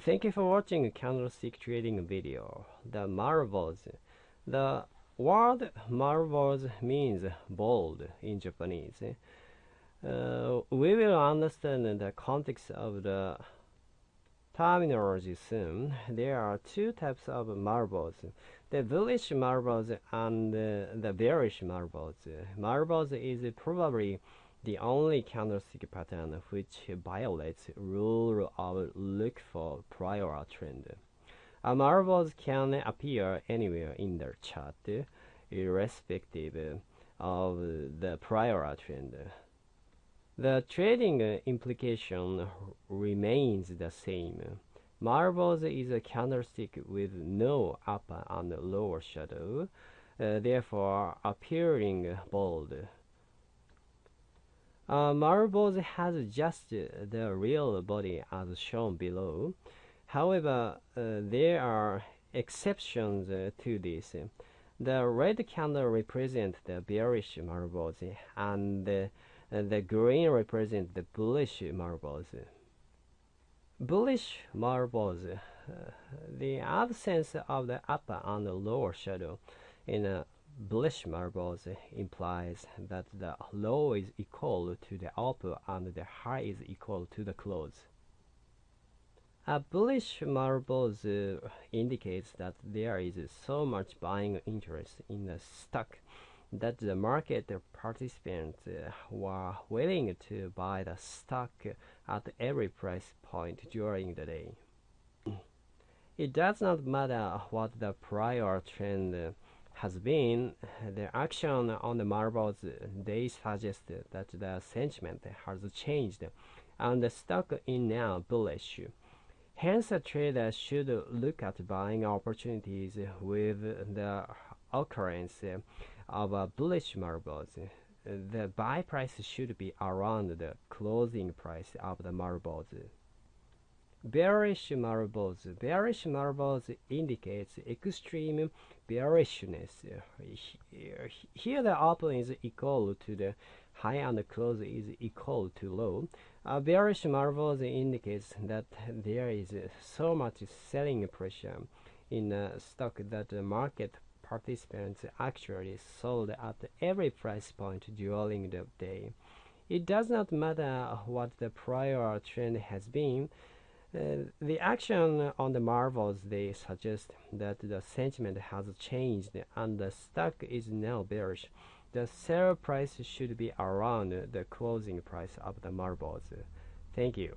Thank you for watching candlestick trading video. The marubozu. The word marubozu means bold in Japanese. Uh, we will understand the context of the terminology soon. There are two types of marubozu. The bullish marubozu and the bearish marubozu. Marubozu is probably the only candlestick pattern which violates rule of look for prior trend. A marubozu can appear anywhere in the chart, irrespective of the prior trend. The trading implication remains the same. Marubozu is a candlestick with no upper and lower shadow, uh, therefore appearing bold. Uh, marubozu has just the real body as shown below. However, uh, there are exceptions uh, to this. The red candle represents the bearish marubozu and the, the green represents the bullish marubozu. Bullish marubozu, uh, the absence of the upper and lower shadow in a bullish marubozu implies that the low is equal to the upper and the high is equal to the close. A bullish marubozu uh, indicates that there is so much buying interest in the stock that the market participants uh, were willing to buy the stock at every price point during the day. It does not matter what the prior trend has been the action on the marubozu they suggest that the sentiment has changed and the stock is now bullish. Hence, a trader should look at buying opportunities with the occurrence of bullish marubozu. The buy price should be around the closing price of the marubozu. Bearish marubozu. Bearish marubozu indicates extreme bearishness. Here the open is equal to the high and the close is equal to low. A bearish marubozu indicates that there is so much selling pressure in a stock that the market participants actually sold at every price point during the day. It does not matter what the prior trend has been, uh, the action on the marubozu they suggest that the sentiment has changed and the stock is now bearish. The sell price should be around the closing price of the marubozu. Thank you.